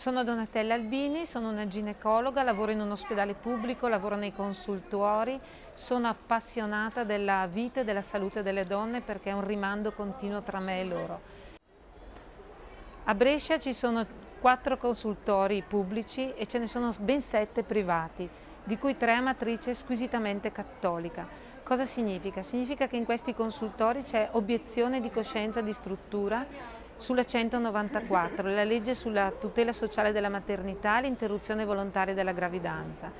Sono Donatella Albini, sono una ginecologa, lavoro in un ospedale pubblico, lavoro nei consultori, sono appassionata della vita e della salute delle donne perché è un rimando continuo tra me e loro. A Brescia ci sono quattro consultori pubblici e ce ne sono ben sette privati, di cui tre a matrice squisitamente cattolica. Cosa significa? Significa che in questi consultori c'è obiezione di coscienza di struttura sulla 194, la legge sulla tutela sociale della maternità e l'interruzione volontaria della gravidanza.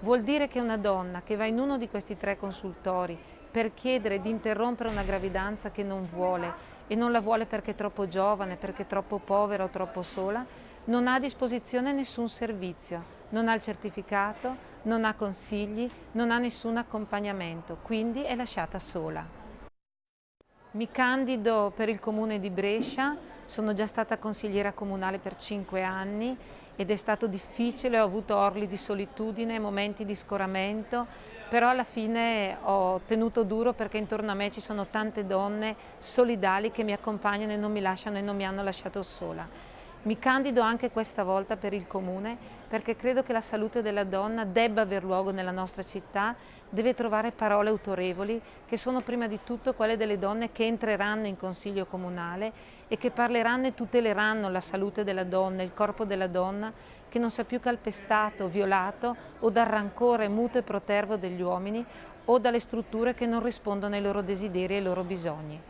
Vuol dire che una donna che va in uno di questi tre consultori per chiedere di interrompere una gravidanza che non vuole e non la vuole perché è troppo giovane, perché è troppo povera o troppo sola, non ha a disposizione nessun servizio, non ha il certificato, non ha consigli, non ha nessun accompagnamento, quindi è lasciata sola. Mi candido per il comune di Brescia, sono già stata consigliera comunale per cinque anni ed è stato difficile, ho avuto orli di solitudine, momenti di scoramento, però alla fine ho tenuto duro perché intorno a me ci sono tante donne solidali che mi accompagnano e non mi lasciano e non mi hanno lasciato sola. Mi candido anche questa volta per il Comune perché credo che la salute della donna debba aver luogo nella nostra città, deve trovare parole autorevoli che sono prima di tutto quelle delle donne che entreranno in Consiglio Comunale e che parleranno e tuteleranno la salute della donna, il corpo della donna che non sia più calpestato, violato o dal rancore muto e protervo degli uomini o dalle strutture che non rispondono ai loro desideri e ai loro bisogni.